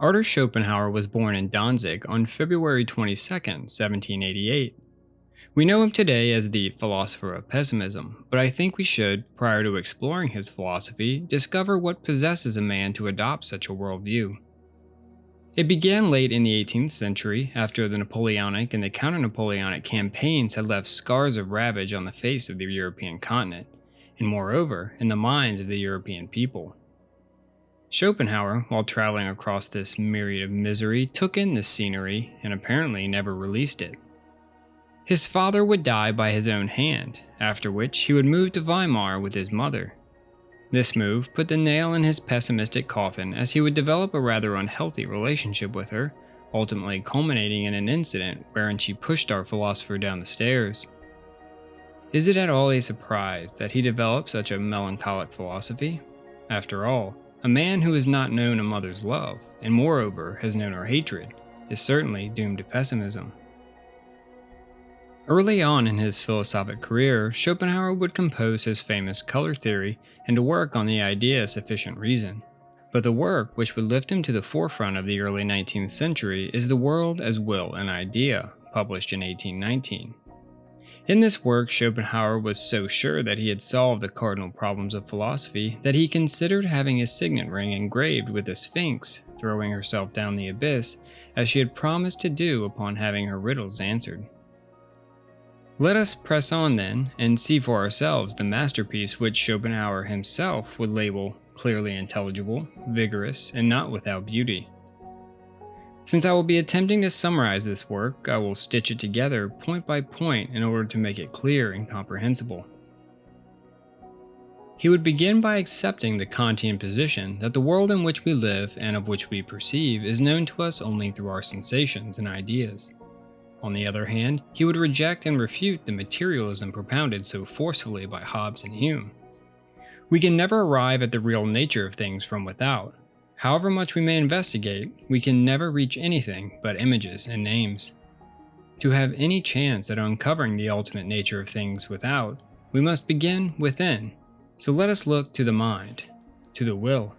Arthur Schopenhauer was born in Danzig on February 22, 1788. We know him today as the philosopher of pessimism, but I think we should, prior to exploring his philosophy, discover what possesses a man to adopt such a worldview. It began late in the 18th century, after the Napoleonic and the counter-Napoleonic campaigns had left scars of ravage on the face of the European continent, and moreover, in the minds of the European people. Schopenhauer, while traveling across this myriad of misery, took in the scenery and apparently never released it. His father would die by his own hand, after which he would move to Weimar with his mother. This move put the nail in his pessimistic coffin as he would develop a rather unhealthy relationship with her, ultimately culminating in an incident wherein she pushed our philosopher down the stairs. Is it at all a surprise that he developed such a melancholic philosophy? After all, a man who has not known a mother's love, and moreover has known her hatred, is certainly doomed to pessimism. Early on in his philosophic career, Schopenhauer would compose his famous color theory and to work on the idea of sufficient reason. But the work which would lift him to the forefront of the early 19th century is The World as Will and Idea, published in 1819. In this work, Schopenhauer was so sure that he had solved the cardinal problems of philosophy that he considered having his signet ring engraved with the Sphinx throwing herself down the abyss, as she had promised to do upon having her riddles answered. Let us press on then, and see for ourselves the masterpiece which Schopenhauer himself would label clearly intelligible, vigorous, and not without beauty. Since I will be attempting to summarize this work, I will stitch it together point by point in order to make it clear and comprehensible. He would begin by accepting the Kantian position that the world in which we live and of which we perceive is known to us only through our sensations and ideas. On the other hand, he would reject and refute the materialism propounded so forcefully by Hobbes and Hume. We can never arrive at the real nature of things from without. However much we may investigate, we can never reach anything but images and names. To have any chance at uncovering the ultimate nature of things without, we must begin within. So let us look to the mind, to the will.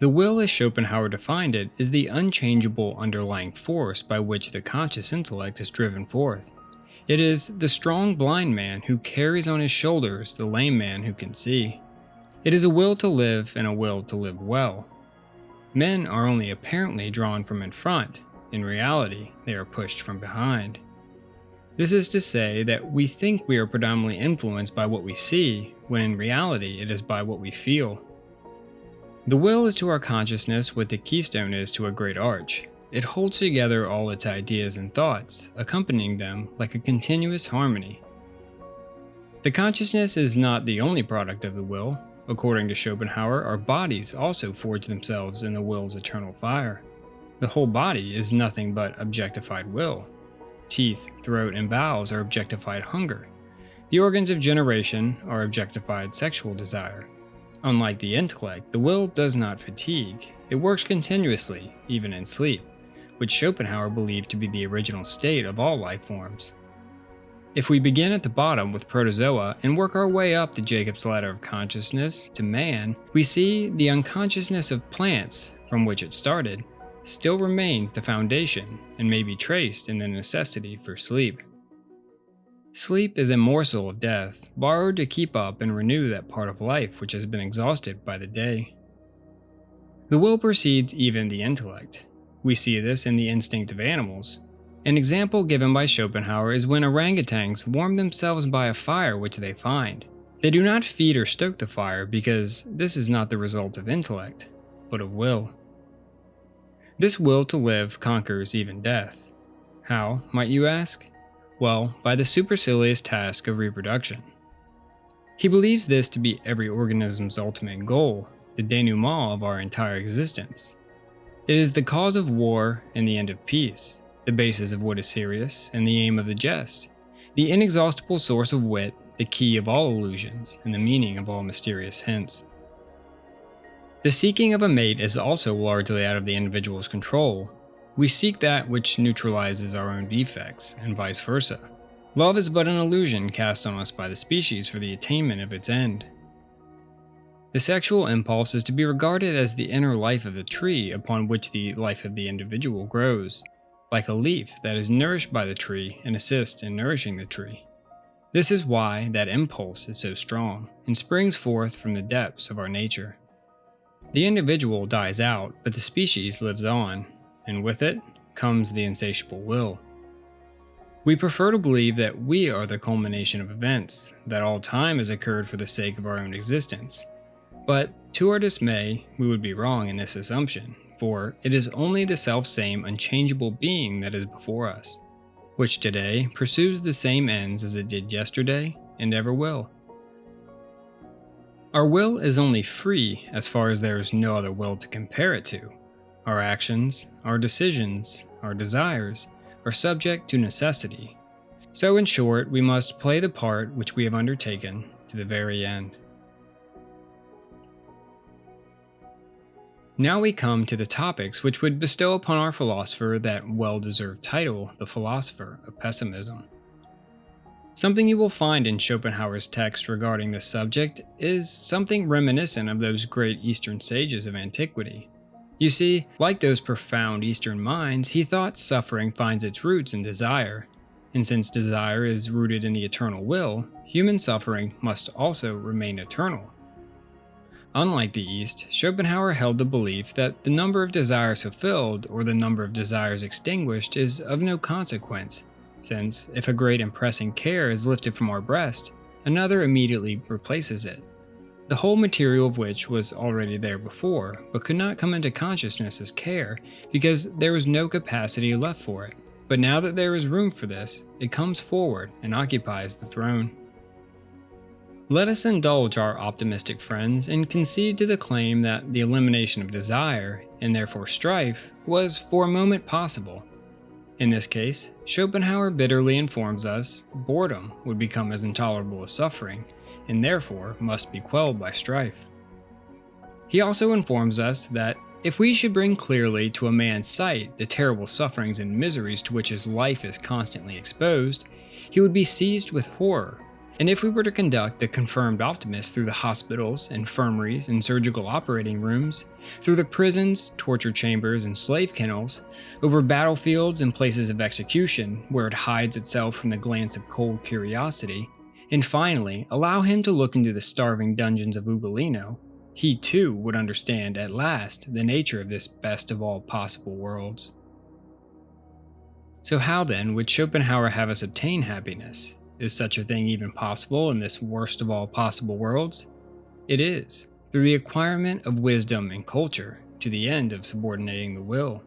The will, as Schopenhauer defined it, is the unchangeable underlying force by which the conscious intellect is driven forth. It is the strong blind man who carries on his shoulders the lame man who can see. It is a will to live and a will to live well. Men are only apparently drawn from in front, in reality, they are pushed from behind. This is to say that we think we are predominantly influenced by what we see, when in reality it is by what we feel. The will is to our consciousness what the keystone is to a great arch. It holds together all its ideas and thoughts, accompanying them like a continuous harmony. The consciousness is not the only product of the will. According to Schopenhauer, our bodies also forge themselves in the will's eternal fire. The whole body is nothing but objectified will. Teeth, throat, and bowels are objectified hunger. The organs of generation are objectified sexual desire. Unlike the intellect, the will does not fatigue. It works continuously, even in sleep, which Schopenhauer believed to be the original state of all life forms. If we begin at the bottom with protozoa and work our way up the Jacob's ladder of consciousness to man, we see the unconsciousness of plants, from which it started, still remains the foundation and may be traced in the necessity for sleep. Sleep is a morsel of death, borrowed to keep up and renew that part of life which has been exhausted by the day. The will precedes even the intellect. We see this in the instinct of animals. An example given by Schopenhauer is when orangutans warm themselves by a fire which they find. They do not feed or stoke the fire because this is not the result of intellect, but of will. This will to live conquers even death. How, might you ask? Well, by the supercilious task of reproduction. He believes this to be every organism's ultimate goal, the denouement of our entire existence. It is the cause of war and the end of peace, the basis of what is serious and the aim of the jest, the inexhaustible source of wit, the key of all illusions, and the meaning of all mysterious hints. The seeking of a mate is also largely out of the individual's control, we seek that which neutralizes our own defects, and vice versa. Love is but an illusion cast on us by the species for the attainment of its end. The sexual impulse is to be regarded as the inner life of the tree upon which the life of the individual grows, like a leaf that is nourished by the tree and assists in nourishing the tree. This is why that impulse is so strong and springs forth from the depths of our nature. The individual dies out, but the species lives on, and with it comes the insatiable will. We prefer to believe that we are the culmination of events, that all time has occurred for the sake of our own existence. But to our dismay, we would be wrong in this assumption, for it is only the self-same unchangeable being that is before us, which today pursues the same ends as it did yesterday and ever will. Our will is only free as far as there is no other will to compare it to. Our actions, our decisions, our desires are subject to necessity. So in short, we must play the part which we have undertaken to the very end. Now we come to the topics which would bestow upon our philosopher that well-deserved title, the philosopher of pessimism. Something you will find in Schopenhauer's text regarding this subject is something reminiscent of those great Eastern sages of antiquity. You see, like those profound Eastern minds, he thought suffering finds its roots in desire, and since desire is rooted in the eternal will, human suffering must also remain eternal. Unlike the East, Schopenhauer held the belief that the number of desires fulfilled or the number of desires extinguished is of no consequence, since if a great and pressing care is lifted from our breast, another immediately replaces it. The whole material of which was already there before, but could not come into consciousness as care, because there was no capacity left for it. But now that there is room for this, it comes forward and occupies the throne. Let us indulge our optimistic friends and concede to the claim that the elimination of desire, and therefore strife, was for a moment possible, in this case, Schopenhauer bitterly informs us boredom would become as intolerable as suffering, and therefore must be quelled by strife. He also informs us that if we should bring clearly to a man's sight the terrible sufferings and miseries to which his life is constantly exposed, he would be seized with horror and if we were to conduct the confirmed optimist through the hospitals, infirmaries, and surgical operating rooms, through the prisons, torture chambers, and slave kennels, over battlefields and places of execution, where it hides itself from the glance of cold curiosity, and finally allow him to look into the starving dungeons of Ugolino, he too would understand at last the nature of this best of all possible worlds. So how then would Schopenhauer have us obtain happiness? Is such a thing even possible in this worst of all possible worlds? It is, through the acquirement of wisdom and culture, to the end of subordinating the will.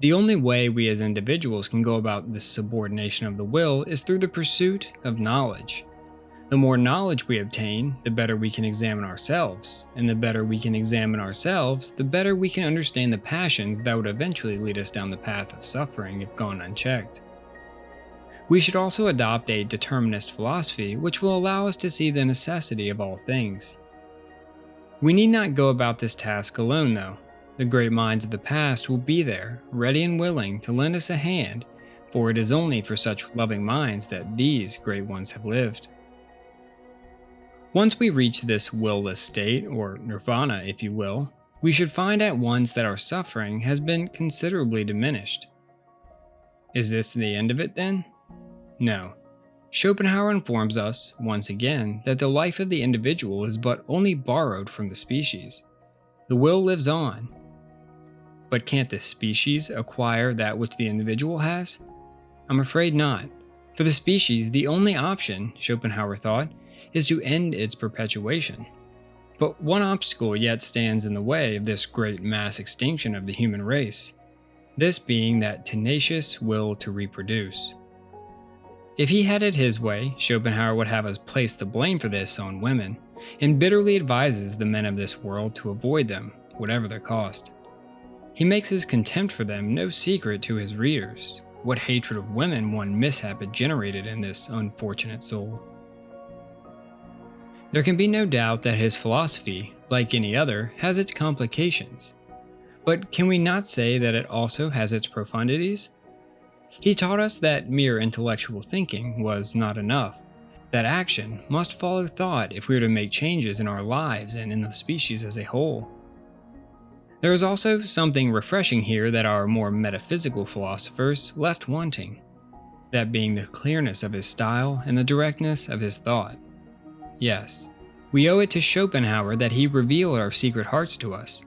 The only way we as individuals can go about this subordination of the will is through the pursuit of knowledge. The more knowledge we obtain, the better we can examine ourselves, and the better we can examine ourselves, the better we can understand the passions that would eventually lead us down the path of suffering if gone unchecked. We should also adopt a determinist philosophy which will allow us to see the necessity of all things. We need not go about this task alone though. The great minds of the past will be there, ready and willing to lend us a hand, for it is only for such loving minds that these great ones have lived. Once we reach this will-less state, or nirvana if you will, we should find at once that our suffering has been considerably diminished. Is this the end of it then? No. Schopenhauer informs us, once again, that the life of the individual is but only borrowed from the species. The will lives on. But can't the species acquire that which the individual has? I'm afraid not. For the species, the only option, Schopenhauer thought, is to end its perpetuation. But one obstacle yet stands in the way of this great mass extinction of the human race, this being that tenacious will to reproduce. If he had it his way, Schopenhauer would have us place the blame for this on women, and bitterly advises the men of this world to avoid them, whatever the cost. He makes his contempt for them no secret to his readers, what hatred of women one mishap had generated in this unfortunate soul. There can be no doubt that his philosophy, like any other, has its complications. But can we not say that it also has its profundities? He taught us that mere intellectual thinking was not enough, that action must follow thought if we are to make changes in our lives and in the species as a whole. There is also something refreshing here that our more metaphysical philosophers left wanting, that being the clearness of his style and the directness of his thought. Yes, we owe it to Schopenhauer that he revealed our secret hearts to us,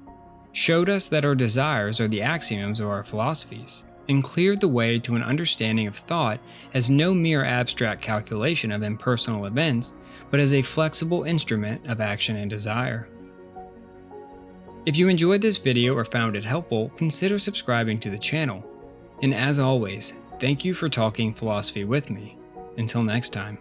showed us that our desires are the axioms of our philosophies, and cleared the way to an understanding of thought as no mere abstract calculation of impersonal events, but as a flexible instrument of action and desire. If you enjoyed this video or found it helpful, consider subscribing to the channel. And as always, thank you for talking philosophy with me. Until next time.